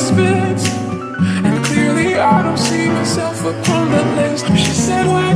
misfits And clearly I don't see myself upon the list. She said, well,